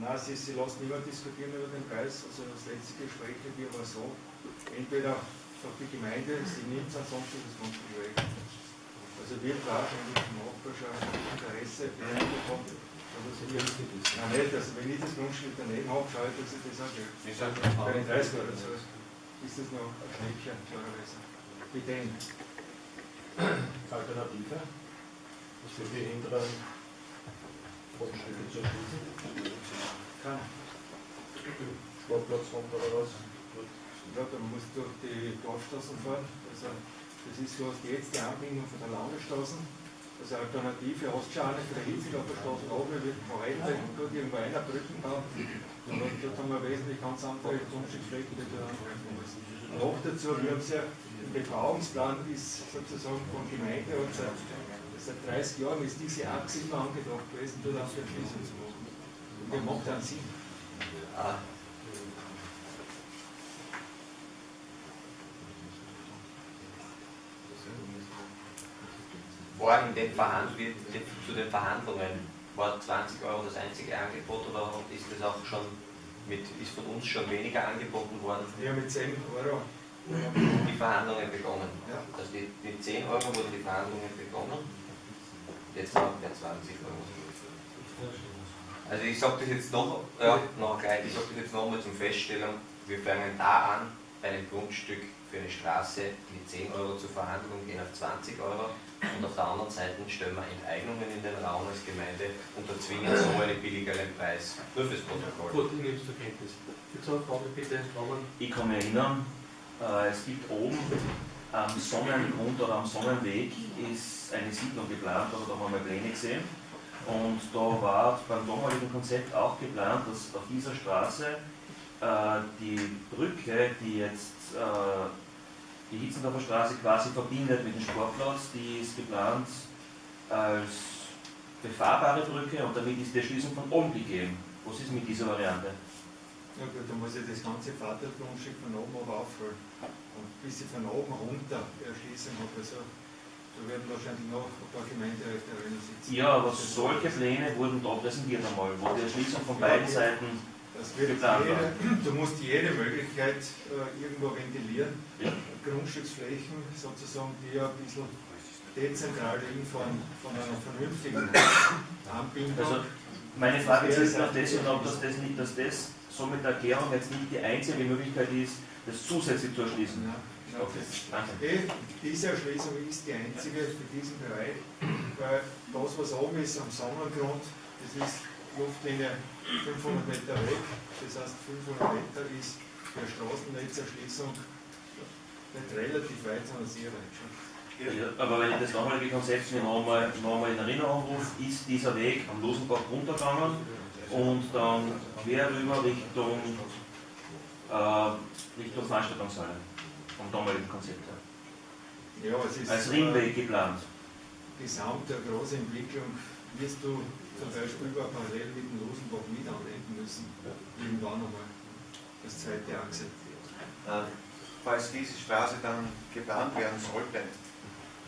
Nein, sie, sie lassen immer diskutieren über den Preis. Also das letzte Gespräch mit ihr war so, entweder sagt die Gemeinde, sie nimmt es, ansonsten ist es Grundstück weg. Also wir brauchen eigentlich vom Nachbar schon Interesse bekommen. Also sie Nein, nicht, also wenn ich das Grundstück daneben habe, schaue ich, dass ich das auch Geld. Bei den 30 Euro so ist das noch ein Schnäppchen, klarerweise. Mit dem. Alternative? Was für die hinteren Grundstücke zu erschließen? Kann. Sportplatz runter oder was? Ja, dann musst du durch die Dorfstraßen fahren. Also das ist, du jetzt die Anbindung von der Landesstraße. Also Alternative hast du schon eine für die Hitzendorfer Straße oben, wird verwaltet und dort irgendwo einer Brücken bauen. Dort haben wir wesentlich ganz andere die da Noch dazu, wir haben es ja, im Bebauungsplan ist sozusagen von Gemeinde und seit, seit 30 Jahren ist diese Achse immer angedacht gewesen, dort auf der Schließung zu machen. Macht dann Sinn. Ah, war in den Verhand zu den Verhandlungen, war 20 Euro das einzige Angebot oder ist das auch schon mit, ist von uns schon weniger angeboten worden? Ja, mit 10 Euro. Die Verhandlungen begonnen. Ja. Also die, die 10 Euro wurden die Verhandlungen begonnen. Jetzt noch der 20 Euro. Also ich sage das jetzt noch, ja, noch gleich, ich sage das jetzt nochmal zum Feststellen, wir fangen da an, bei einem Grundstück für eine Straße mit 10 Euro zur Verhandlung gehen auf 20 Euro und auf der anderen Seite stellen wir Enteignungen in den Raum als Gemeinde und erzwingen so einen billigeren Preis. Nur fürs Protokoll. Gut, ich nehme es zur Kenntnis. Bitte, Roman. Ich kann mich erinnern, äh, es gibt oben am Sonnengrund oder am Sonnenweg ist eine Siedlung geplant, aber da haben wir Pläne gesehen. Und da war beim damaligen Konzept auch geplant, dass auf dieser Straße äh, die Brücke, die jetzt äh, die Hitzendorfer Straße quasi verbindet mit dem Sportplatz, die ist geplant als befahrbare Brücke und damit ist die Erschließung von oben gegeben. Was ist mit dieser Variante? Ja gut, dann muss ich das ganze Vatergrundstück von oben aber aufholen. Und bis ich von oben runter Erschließung habe, also da werden wahrscheinlich noch ein paar Gemeinderäte drin sitzen. Ja, aber solche Pläne wurden da präsentiert einmal, wo die Erschließung von beiden Seiten Das wird geplant jede, war. du musst jede Möglichkeit äh, irgendwo ventilieren. Ja. Grundstücksflächen sozusagen, die ja ein bisschen dezentral liegen von, von einer vernünftigen Anbindung. Also meine Frage ist jetzt nach das und ob das, das nicht, dass das so mit der Erklärung jetzt nicht die einzige Möglichkeit ist, das zusätzlich zu erschließen. Ja, ja. Okay. Eh, Diese Erschließung ist die einzige für diesen Bereich, weil das, was oben ist am Sonnengrund, das ist Luftlinie 500 Meter weg, das heißt 500 Meter ist eine Straßennetzerschließung nicht relativ weit, sondern sehr weit schon. Ja, aber wenn ich das damalige Konzept nochmal noch in Erinnerung rufe, ist dieser Weg am Losenbach runtergegangen und dann quer rüber Richtung, äh, Richtung Veranstaltungshalle vom damaligen Konzept her. Ja, es ist Als Ringweg geplant. äh, gesamt der großen Entwicklung wirst du zum Beispiel über parallel mit dem Losenbach mit anwenden müssen. Irgendwann einmal. Das zweite Achse. Äh, Falls diese Straße dann geplant werden sollte,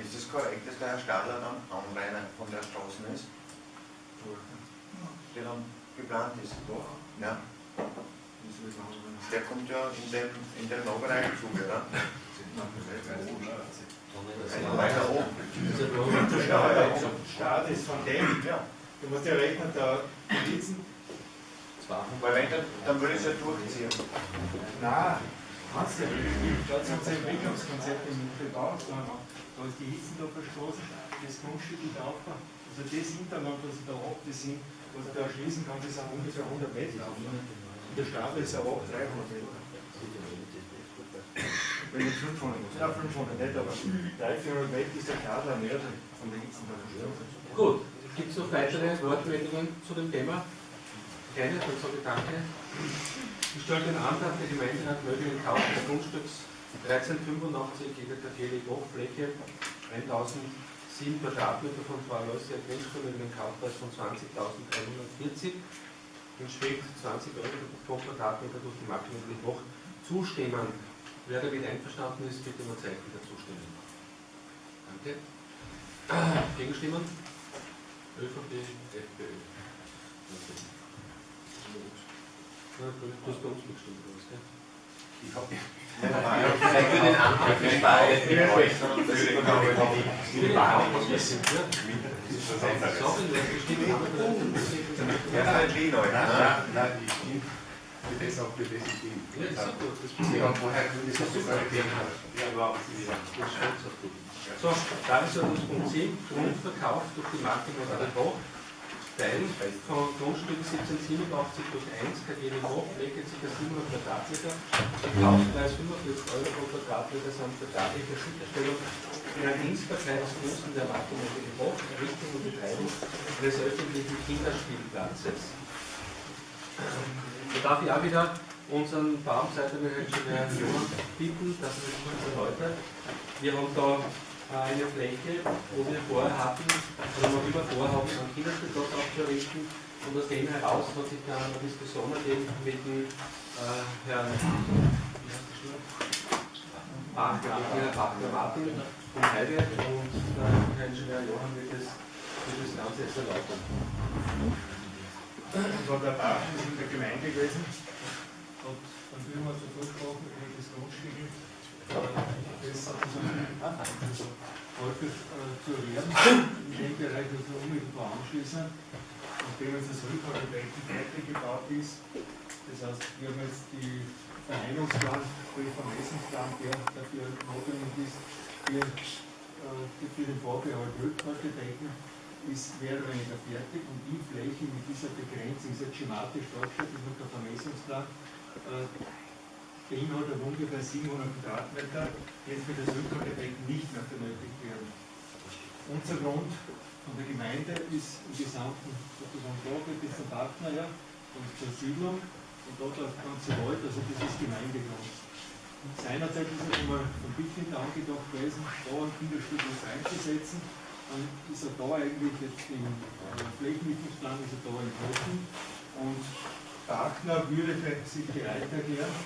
ist es korrekt, dass der Herr Stadler dann Anrainer von der Straße ist, die dann geplant ist? Ja, Der kommt ja in den, in Nahbereich zu, oder? Also weiter oben. Start ist von dem, Ja, du musst ja rechnen, da Litzen, weil wenn dann, dann würde ich es ja durchziehen. na, kannst du ja nicht. Schaut sich unser Entwicklungskonzept im an. Da ist die Hitzendorfer Straße, das Grundstück in der Aufbau. Also das Hinterland, was ich da habe, das sind, was ich da erschließen kann, das sind ungefähr 100 Meter. Und der Stapel ist aber auch 300 Meter. Wenn nicht 500, ja 500 nicht, aber 300, 400 Meter ist der Stapel nördlich von der Hitzendorfer Straße. Gut, gibt es noch weitere Wortmeldungen zu dem Thema? Keine, dann sage ich danke. Ich stelle den Antrag, der Gemeinderat möge den Kauf des Grundstücks 1385 GKG Hochfläche 1007 Quadratmeter von Frau Aloysia Grundstück mit einem Kaufpreis von 20.340 entspricht 20 Euro pro Quadratmeter durch die Marktwirtschaft noch zustimmen. Wer damit einverstanden ist, bitte um ein Zeichen der Zustimmung. Danke. Gegenstimmen? ÖVP, FPÖ. Okay. Du hast bei uns mitgestimmt, oder was? Ich habe für den Antrag für die Wahl. Für ist? Ja. Ja, nein, ich stimme. Für das auch für das ich bin. Ja, das ist gut. Das Wir haben vorher das ist super. Ja, überhaupt nicht. So, Tagesordnungspunkt 10, Grundverkauf durch die Marke Moderne Boch. Von Grundstück 1787 durch 1 KG Boch, Fläche ca. 700 Quadratmeter, Kaufpreis 45 Euro pro Quadratmeter samt vertraglicher Sicherstellung der Dienstbarkeit zugunsten der Marke Moderne Boch, Errichtung und Betreibung eines öffentlichen Kinderspielplatzes. Da darf ich auch wieder unseren Baumseitermanager Johann bitten, dass er das kurz erläutert. Wir haben da eine Fläche, wo wir vorher hatten, oder noch immer vorhaben, einen Kinderspielplatz aufzurichten. Und aus dem heraus hat sich dann eine Diskussion ergeben mit dem äh, Herrn der Herrn Bachler Martin vom Heidelberg und äh, Herr Ingenieur Johann wird das, wird das Ganze jetzt erläutern. Das war der Bach, in der Gemeinde gewesen. Und führen wir so durchgesprochen, über das Grundstück, äh, das äh, zu erwerben, in dem Bereich, das wir unmittelbar anschließen, nachdem jetzt das Rückhaltebecken fertig gebaut ist. Das heißt, wir haben jetzt die Vereinungsplan, sprich Vermessungsplan, der dafür notwendig ist, äh, für den Vorbehalt Rückhaltebecken ist mehr oder weniger fertig und die Fläche mit dieser Begrenzung ist jetzt schematisch dargestellt, das ist der Vermessungsplan, äh, beinhaltet ungefähr 700 Quadratmeter, die jetzt für das Rückhaltebecken nicht mehr benötigt werden. Unser Grund von der Gemeinde ist im Gesamten sozusagen da bis zum Bachmeier und zur Siedlung und dort das ganze Wald, also das ist Gemeindegrund. Seinerzeit ist es einmal von Bittlind angedacht gewesen, da ein Kinderspielplatz einzusetzen. Dann ist er da eigentlich jetzt im äh, Flächennutzungsplan ist er da enthalten. Und Bachner würde sich bereit erklären,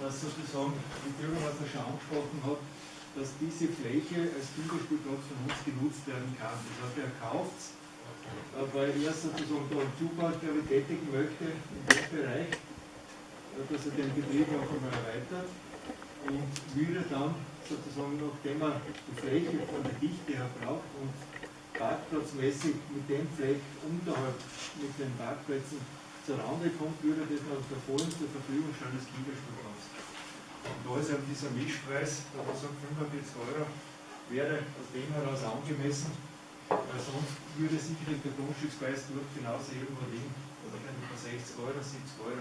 dass sozusagen, wie Bürgermeister schon angesprochen hat, dass diese Fläche als Kinderspielplatz von uns genutzt werden kann. Das heißt, er kauft es, weil er sozusagen da einen Zubau, glaube ich, tätigen möchte in dem Bereich, äh, dass er den Betrieb auch einmal erweitert und würde dann sozusagen, nachdem er die Fläche von der Dichte her braucht und parkplatzmäßig mit dem Fleck unterhalb mit den Parkplätzen zur Rande kommt, würde das noch der vollen zur Verfügung stellen als Kinderspielplatz. Und da ist eben dieser Mischpreis, da man sagt 45 Euro, wäre aus dem heraus angemessen, weil sonst würde sicherlich der Grundstückspreis dort genauso irgendwo liegen, oder wenn über 60 Euro, 70 Euro.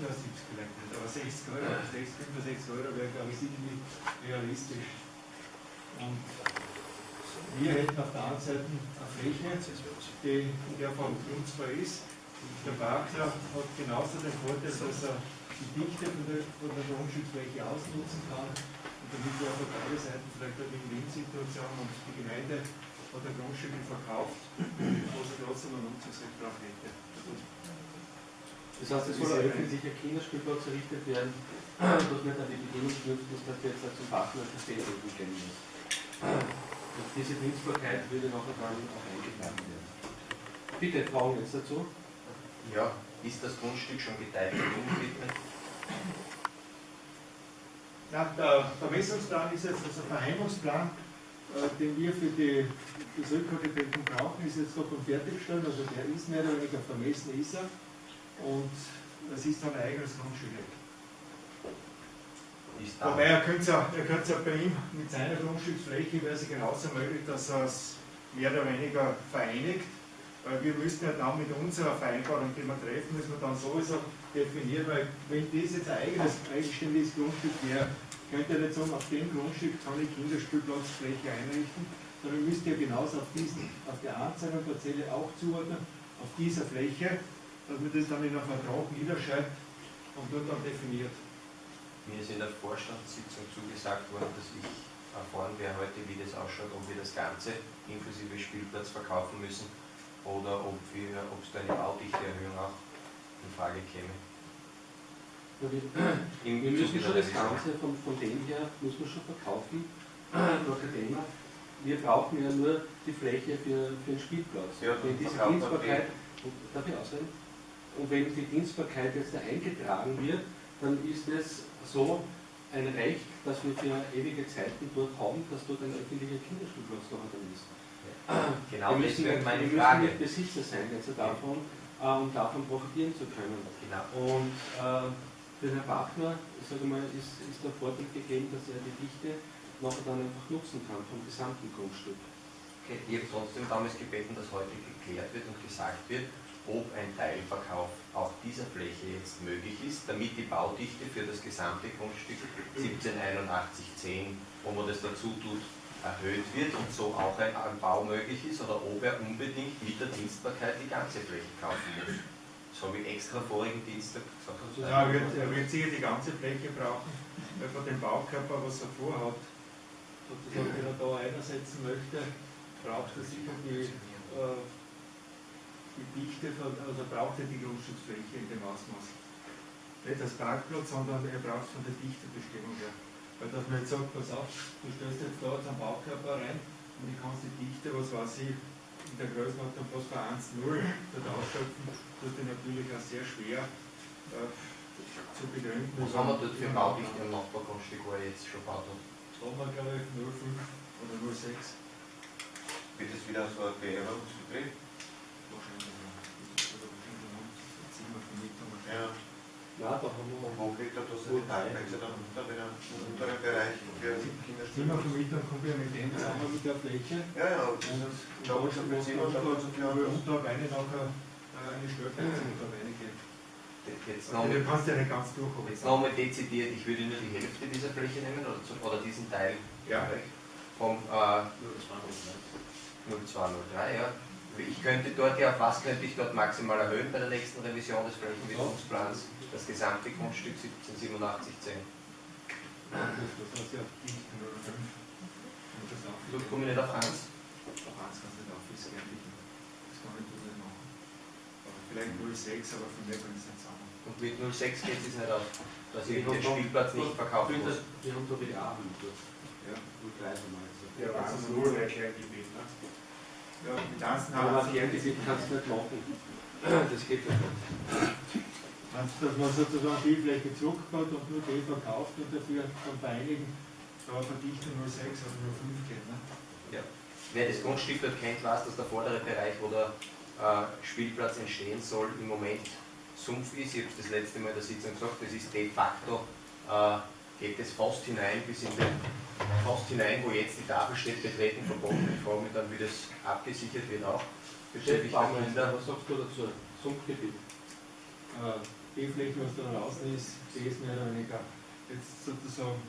Ja, 70 vielleicht nicht, aber 60 Euro, 60, 65 Euro wäre, glaube ich, sicherlich realistisch. Und wir hätten auf der anderen Seite eine Fläche, die in der Form nutzbar ist. Der Bagler hat genauso den Vorteil, dass er die Dichte von der, von der Grundstücksfläche ausnutzen kann. Und damit wir auf beide Seiten vielleicht eine Win-Win-Situation und die Gemeinde hat ein Grundstück verkauft, wo sie trotzdem ein Nutzungsrecht drauf hätte. Das heißt, es soll ein öffentlicher Kinderspielplatz errichtet werden, dass nicht an die Bedingung knüpft, dass das jetzt zum Partner Café entwickeln muss. Und diese Dienstbarkeit würde nachher dann auch eingetragen werden. Bitte, Fragen jetzt dazu? Ja, ist das Grundstück schon geteilt umgewidmet? Na, der Vermessungsplan ist jetzt also der Verheimungsplan, äh, den wir für die, das brauchen, ist jetzt davon fertiggestellt, also der ist mehr oder weniger vermessen ist er und das ist dann ein eigenes Grundstück. Wobei er könnte ja, er könnte ja bei ihm mit seiner Grundstücksfläche wäre es genauso möglich, dass er es mehr oder weniger vereinigt, weil wir müssten ja dann mit unserer Vereinbarung, die wir treffen, müssen wir dann sowieso definieren, weil wenn das jetzt ein eigenes, eigenständiges Grundstück wäre, könnte er nicht sagen, auf dem Grundstück kann ich Kinderspielplatzfläche einrichten, sondern müsste ja genauso auf, diesen, auf der Anzahl der Parzelle auch zuordnen, auf dieser Fläche, dass man das dann in einem Vertrag niederschreibt und dort dann definiert. Mir ist in der Vorstandssitzung zugesagt worden, dass ich erfahren werde heute, wie das ausschaut, ob wir das Ganze inklusive Spielplatz verkaufen müssen oder ob es da eine Baudichteerhöhung auch in Frage käme. Ja, wir, wir müssen schon das. Ganze von, von dem her, muss man schon verkaufen, Thema. Wir brauchen ja nur die Fläche für, für den Spielplatz. Ja, Wenn diese Dienstbarkeit, darf ich ausreden? Und wenn die Dienstbarkeit jetzt da eingetragen wird, dann ist es so ein Recht, das wir für ewige Zeiten dort haben, dass dort ein öffentlicher Kinderspielplatz da dann ist. Genau, wir müssen, wäre meine wir müssen Frage. nicht Besitzer sein, jetzt davon, äh, um davon profitieren zu können. Genau. Und äh, für Herrn Bachner, sage mal, ist, ist der Vorteil gegeben, dass er die Dichte nachher dann einfach nutzen kann vom gesamten Grundstück. Okay, ich habe trotzdem damals gebeten, dass heute geklärt wird und gesagt wird, ob ein Teilverkauf auch dieser Fläche jetzt möglich ist, damit die Baudichte für das gesamte Grundstück 178110, wo man das dazu tut, erhöht wird und so auch ein, ein Bau möglich ist oder ob er unbedingt mit der Dienstbarkeit die ganze Fläche kaufen muss. Das habe ich extra vorigen Dienstag gesagt. Ja, er wird, er wird sicher die ganze Fläche brauchen, weil von dem Baukörper, was er vorhat, sozusagen, wenn er da einsetzen möchte, braucht er sicher die, äh, die Dichte, von, also braucht er die Grundstücksfläche in dem Ausmaß. Nicht als Parkplatz, sondern er braucht von der Dichtebestimmung her. Weil dass man jetzt sagt, pass auf, du stellst jetzt da zum Baukörper rein und ich kannst die Dichte, was weiß ich, in der Größenordnung fast bei 1,0 dort ausschöpfen, tut dir natürlich auch sehr schwer äh, zu begründen. Was haben wir dort für Baudichte im Nachbargrundstück, wo er jetzt schon baut hat? Da haben wir, glaube ich, 0,5 oder 0,6. Wird es wieder so ein Beerdigungsbetrieb? Wahrscheinlich. Ja. Ja, da haben wir Und wo kriegt er da seine Teilplätze dann unter, er im unteren Bereich für Kinderspielplatz? Zimmervermietung kommt ja mit dem zusammen mit der Fläche. Ja, ja, Und da muss er mit Zimmer und da muss er für wo unter eine nachher äh, eine Stellplätze unter eine geht. Jetzt nochmal du kannst ja nicht ganz durchholen. jetzt noch mal dezidiert, ich würde nur die Hälfte dieser Fläche nehmen oder, zu, oder diesen Teil Ja. vom äh, 0203, ja. Ich könnte dort ja, auf was könnte ich dort maximal erhöhen bei der nächsten Revision des Flächenwidmungsplans? Das gesamte Grundstück 178710. Das heißt ja nicht 0,5. Und das auch. So komme ich nicht auf 1. Auf 1 kannst du nicht auf, fertig. Das kann ich nicht machen. Aber vielleicht 0,6, aber von der kann ich es nicht sagen. Und mit 06 geht es nicht aus, dass ich den Spielplatz nicht verkaufen muss. wir haben da wieder Hüte. Ja. Haben wir jetzt. Ja, was ist null Erklärgebiet, ne? Ja, mit 1 Aber was Kerngebiet kannst du nicht machen. Das geht ja nicht. Dass man sozusagen die Fläche zurückbaut und nur die verkauft und dafür von Vereinigen da Verdichtung 0,6 oder 0,5 geht. Ne? Wer das Grundstück dort kennt, weiß, dass der vordere Bereich, wo der äh, Spielplatz entstehen soll, im Moment Sumpf ist. Ich habe das letzte Mal in der Sitzung gesagt, das ist de facto, äh, geht es fast hinein bis in den, fast hinein, wo jetzt die Tafel steht, betreten verboten. Ich frage mich dann, wie das abgesichert wird auch. Kinder. was sagst du dazu? Sumpfgebiet. Äh, die Fläche, was da draußen ist, die ist mehr oder weniger jetzt sozusagen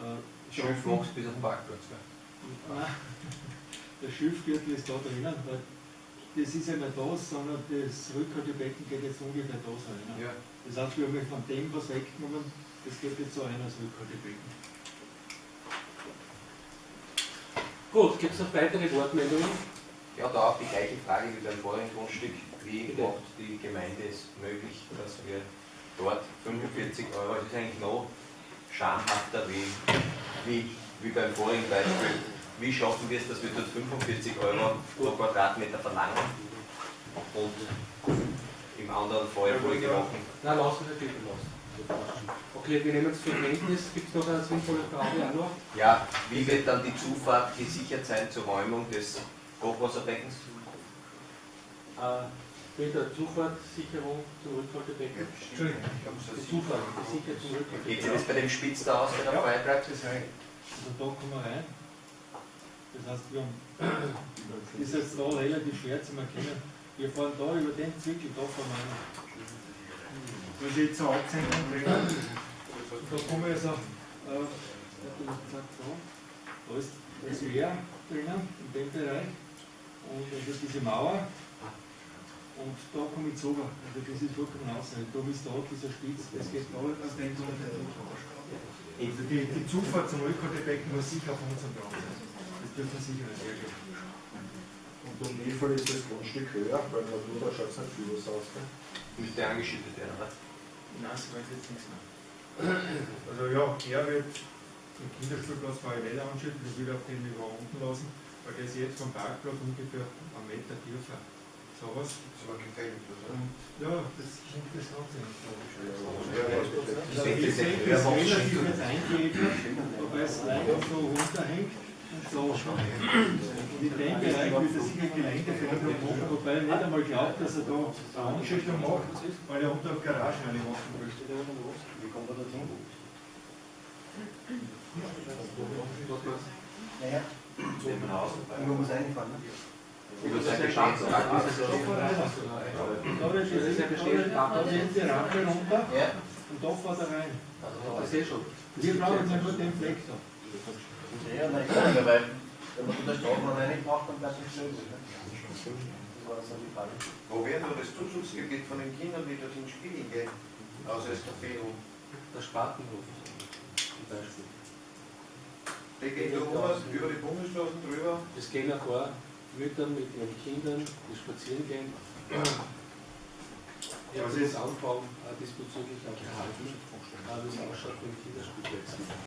äh, Schön machst bis auf den Parkplatz. Nein, Der Schiffgürtel ist da drinnen, weil das ist ja nicht das, sondern das Rückhaltebecken geht jetzt ungefähr da rein. Ja. Das heißt, wir haben von dem was weggenommen, das geht jetzt so rein als Rückhaltebecken. Gut, gibt es noch weitere Wortmeldungen? Ja, da auch die gleiche Frage wie beim vorigen Grundstück. Wie Bitte. macht die Gemeinde es möglich, dass wir dort 45 Euro, das ist eigentlich noch schamhafter wie, wie, wie beim vorigen Beispiel. Wie schaffen wir es, dass wir dort 45 Euro pro Quadratmeter verlangen und im anderen Fall vorige Wochen Nein, lassen wir bitte lassen. Okay, wir nehmen es zur Kenntnis. Gibt es noch eine sinnvolle Frage noch? Ja, wie wird dann die Zufahrt gesichert sein zur Räumung des Hochwasserbeckens? Äh, mit der Zufahrtssicherung zum Rückhaltebecken. Entschuldigung, ich habe Die Zufahrt gesichert zum Geht sich das bei dem Spitz da aus, der da frei bleibt? Das heißt, also da kommen wir rein. Das heißt, wir haben, das ist jetzt da relativ schwer zu erkennen. Wir fahren da über den Zwickel, da fahren wir rein. Jetzt so Absenkung drin. Und da kommen wir also, äh, da. Da ist das Meer drinnen, in dem Bereich. Und also diese Mauer. Und da komme ich zu. Also das ist vollkommen außerhalb. Da ist da dieser Spitz, das geht da aus dem durch. Also die, die Zufahrt zum Rückhaltebecken muss sicher auf unserem Plan sein. Das dürfen wir sicher nicht hergeben. Und um wie viel ist das Grundstück höher? Weil man nur da schaut es nicht viel was aus. Müsste angeschüttet werden, oder? Nein, das weiß ich jetzt nichts mehr. Also ja, er wird den Kinderspielplatz parallel anschütten, das will er auf dem Niveau unten lassen, weil der ist jetzt vom Parkplatz ungefähr einen Meter tiefer. Sowas. Das war gefällt, oder? Und Ja, das klingt das Ganze nicht, ich. Ich Also ich das ist relativ jetzt eingeebnet, wobei es leider so runterhängt. So. Und in dem Bereich wird er sicher Geländeförderung machen, wobei er nicht einmal glaubt, dass er da eine Anschichtung macht, weil er unter der Garage eine machen möchte. Wie kommt er dorthin? Naja, man muss einfahren. Über sein Bestandsakt Da ist ja besteht, da sind die Rampe runter Ja. und da fährt er rein. Das ist eh schon. Wir brauchen ja nur den Fleck da. Ja, nein, klar, weil wenn man da Straßenbahn reinmacht, dann bleibt es schön. Ne? Das war so die Frage. Wo wäre nur das Zuschussgebiet von den Kindern, die dorthin spielen gehen? Außer das Café Der Spatenhof zum Beispiel. der geht da oben über die Bundesstraßen drüber. Es gehen ein paar Mütter mit ihren Kindern, die spazieren gehen. Ja, das ist Anfang äh, diesbezüglich auch gehalten, äh, wie es ausschaut mit Kinderspielplätzen.